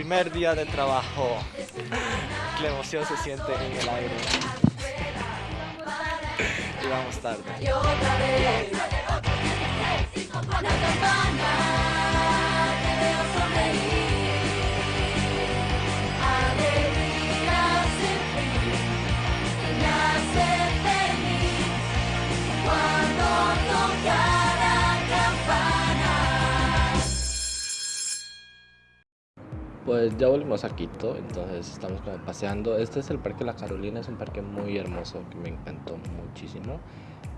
primer día de trabajo. La emoción se siente en el aire. y vamos tarde. Pues ya volvimos a Quito, entonces estamos como paseando. Este es el Parque La Carolina, es un parque muy hermoso que me encantó muchísimo.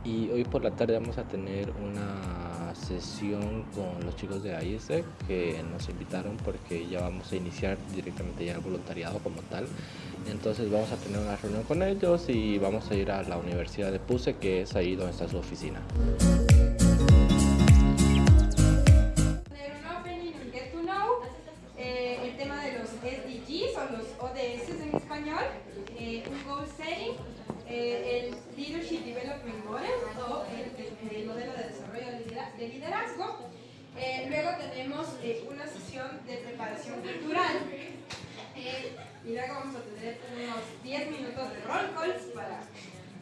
Y hoy por la tarde vamos a tener una sesión con los chicos de AISE que nos invitaron porque ya vamos a iniciar directamente ya el voluntariado como tal. Entonces vamos a tener una reunión con ellos y vamos a ir a la Universidad de Puse, que es ahí donde está su oficina. Eh, el Leadership Development Model o el, modelo de desarrollo de liderazgo. Eh, luego tenemos una sesión de preparación cultural y luego vamos a tener unos 10 minutos de roll calls para,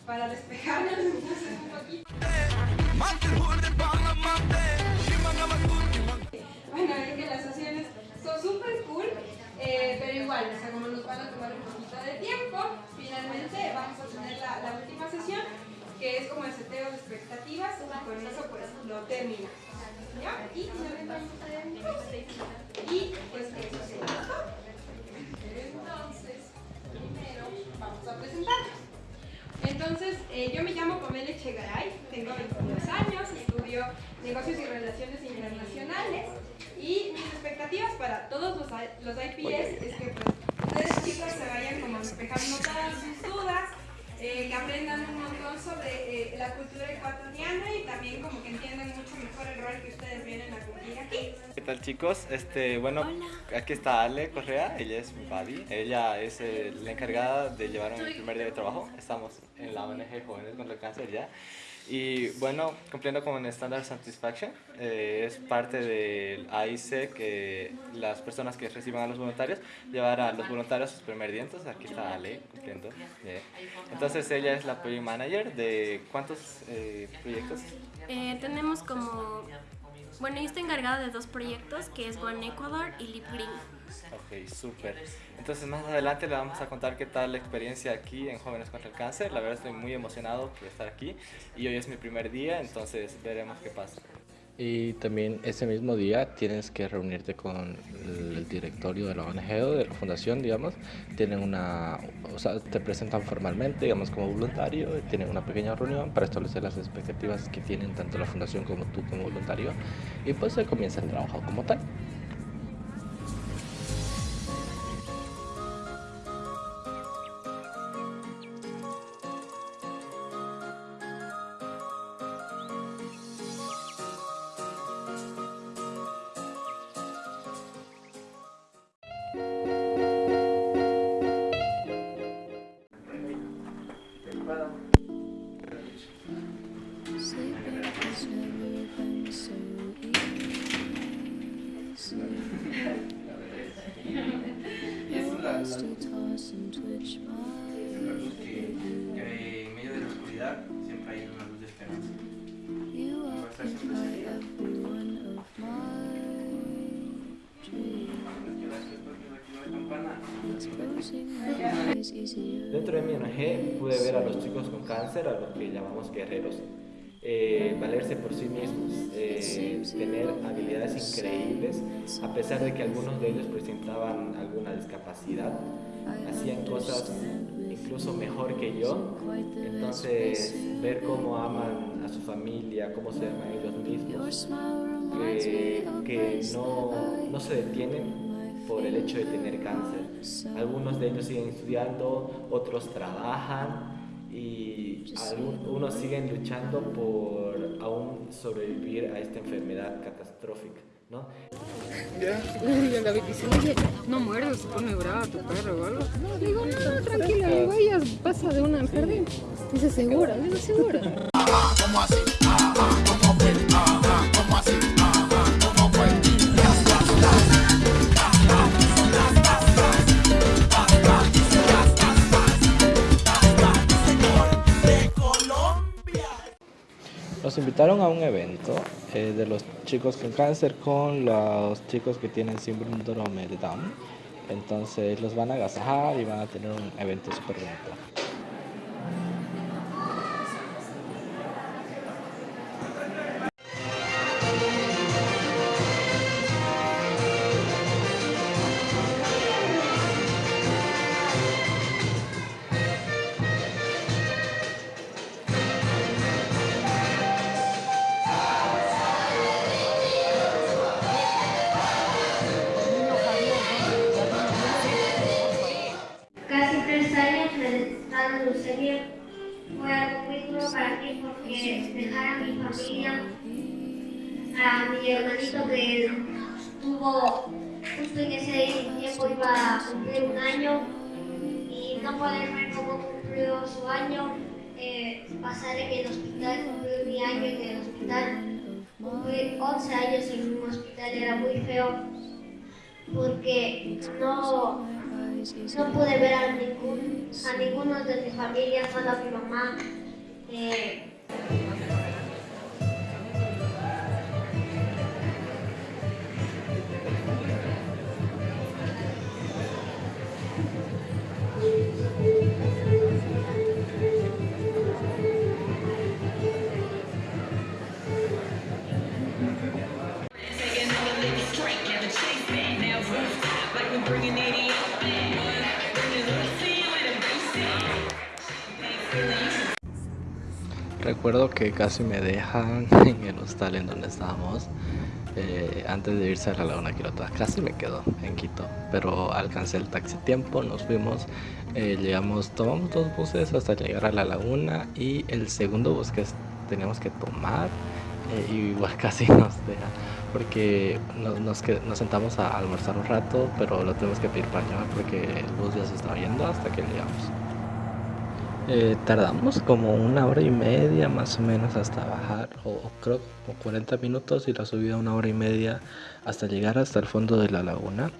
para despejarnos un poquito. Bueno, es que las sesiones son súper cool, pero igual, o sea, como nos van a tomar un poquito de tiempo, finalmente vamos la, última sesión, que es como el seteo de expectativas, y con eso pues lo termina. ¿Ya? Y Y pues eso sería todo. Entonces, primero vamos a presentarnos. Entonces, eh, yo me llamo Pamela Echegaray, tengo 22 años, estudio negocios y relaciones internacionales y mis expectativas para todos los, los IPS es que pues, ustedes chicos se vayan como despejando todas sus dudas, eh, que aprendan un montón sobre eh, la cultura ecuatoriana y también como que entiendan mucho mejor el rol que ustedes vienen a cumplir aquí. ¿Qué tal chicos? Este, bueno, aquí está Ale Correa, ella es mi buddy, ella es eh, la encargada de llevarme mi primer día de trabajo, estamos en la ONG Jóvenes contra el Cáncer ya. Y bueno, cumpliendo con Standard Satisfaction, eh, es parte del AIC que las personas que reciban a los voluntarios, llevar a los voluntarios sus primer dientes. Aquí está Ale cumpliendo. Entonces ella es la Project Manager de ¿cuántos eh, proyectos? Eh, tenemos como bueno, yo estoy encargada de dos proyectos, que es One Ecuador y Lip Green. Ok, súper. Entonces más adelante le vamos a contar qué tal la experiencia aquí en Jóvenes contra el Cáncer. La verdad estoy muy emocionado por estar aquí y hoy es mi primer día, entonces veremos qué pasa. Y también ese mismo día tienes que reunirte con el directorio de la ONG o de la fundación, digamos. Tienen una, o sea, te presentan formalmente, digamos, como voluntario, tienen una pequeña reunión para establecer las expectativas que tienen tanto la fundación como tú como voluntario. Y pues se comienza el trabajo como tal. Que en medio de la oscuridad siempre hay una luz de esperanza. Dentro de mi ONG pude ver a los chicos con cáncer, a los que llamamos guerreros, eh, valerse por sí mismos, tener habilidades increíbles, a pesar de que algunos de ellos presentaban alguna discapacidad, hacían cosas incluso mejor que yo, entonces ver cómo aman a su familia, cómo se aman ellos mismos, que no, no se detienen por el hecho de tener cáncer. Algunos de ellos siguen estudiando, otros trabajan y algunos siguen luchando por aún sobrevivir a esta enfermedad catastrófica, ¿no? Ya. Y David dice, oye, no muerdas, se pone brava tu perro o algo. No, digo, no, tranquila, digo, ella pasa de una al jardín. Dice, segura, digo, segura. ¿Cómo así? Invitaron a un evento eh, de los chicos con cáncer con los chicos que tienen síndrome de Down. Entonces los van a agasajar y van a tener un evento súper bonito. Para mí porque dejar a mi familia, a mi hermanito que tuvo justo en ese tiempo iba a cumplir un año y no poder ver cómo cumplió su año, eh, pasar en el hospital, cumplir mi año en el hospital, cumplir 11 años en un hospital era muy feo porque no no pude ver a, ningún, a ninguno de mi familia, solo a mi mamá. Eh, Recuerdo que casi me dejan en el hostal en donde estábamos eh, antes de irse a la Laguna Quirota. Casi me quedo en Quito, pero alcancé el taxi tiempo, nos fuimos, eh, llegamos, tomamos dos buses hasta llegar a la laguna y el segundo bus que teníamos que tomar eh, igual casi nos deja porque nos, sentamos a almorzar un rato, pero lo tenemos que pedir para llevar porque el bus ya se estaba yendo hasta que llegamos. Eh, tardamos como una hora y media más o menos hasta bajar, o, o creo como 40 minutos y la subida una hora y media hasta llegar hasta el fondo de la laguna.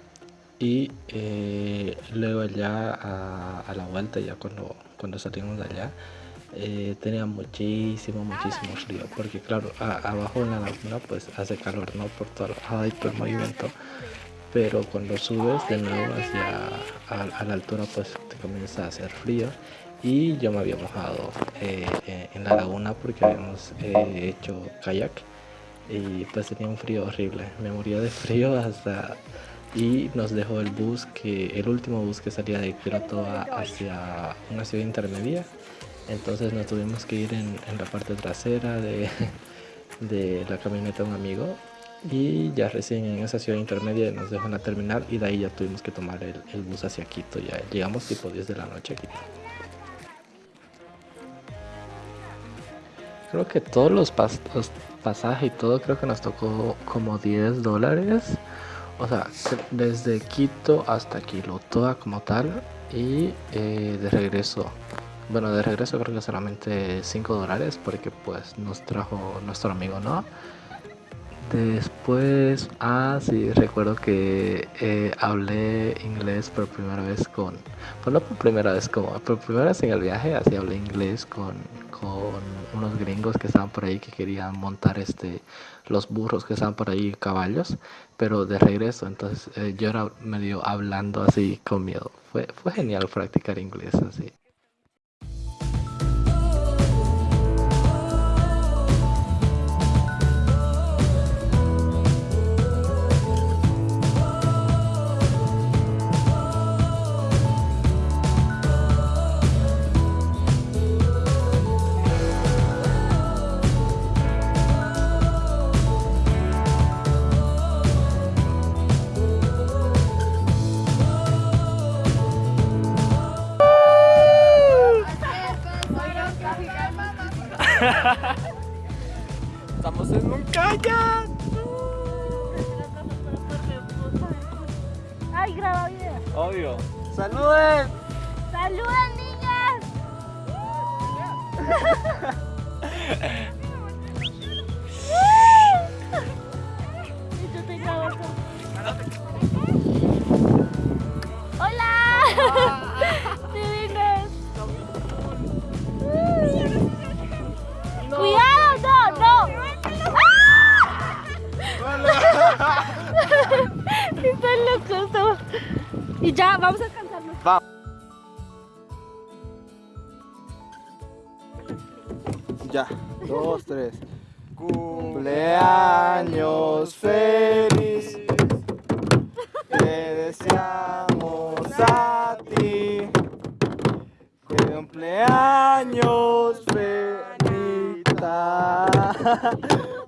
Y eh, luego ya a, a la vuelta, ya cuando, cuando salimos de allá, eh, tenía muchísimo, muchísimo frío. Porque claro, a- abajo en la laguna pues hace calor, ¿no? Por todo el, el movimiento. Pero cuando subes de nuevo hacia a, a la altura pues te comienza a hacer frío. Y yo me había mojado eh, eh, en la laguna porque habíamos eh, hecho kayak y pues tenía un frío horrible. Me moría de frío hasta y nos dejó el bus que el último bus que salía de Kioto a- hacia una ciudad intermedia. Entonces nos tuvimos que ir en, en la parte trasera de, de la camioneta de un amigo y ya recién en esa ciudad intermedia nos dejó en la terminal y de ahí ya tuvimos que tomar el, el bus hacia Quito. Ya llegamos tipo 10 de la noche a Quito. Creo que todos los, pas- pasajes y todo creo que nos tocó como 10 dólares. O sea, desde Quito hasta Quilotoa como tal. Y eh, de regreso. Bueno, de regreso creo que solamente 5 dólares porque pues nos trajo nuestro amigo, ¿no? Después, ah, sí, recuerdo que eh, hablé inglés por primera vez con, pues no por primera vez, como por primera vez en el viaje, así hablé inglés con, con unos gringos que estaban por ahí que querían montar este, los burros que estaban por ahí, caballos, pero de regreso, entonces eh, yo era medio hablando así con miedo. Fue, fue genial practicar inglés así. Estamos en un kayak. Ay, graba video. Obvio. ¡Saluden! ¡Saluden, niñas! Ya, dos, tres. Cumpleaños feliz. Te deseamos a ti. Cumpleaños feliz.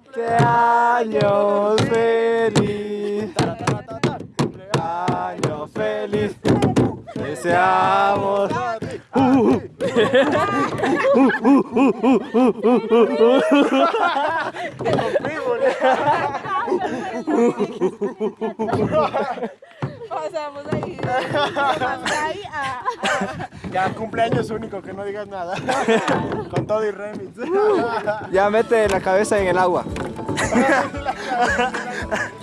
Cumpleaños feliz. Cumpleaños feliz. Deseamos. Pasamos ahí. ahí a, Ya, cumpleaños único, que no digas nada. Con todo y remix. Ya mete la cabeza en el agua.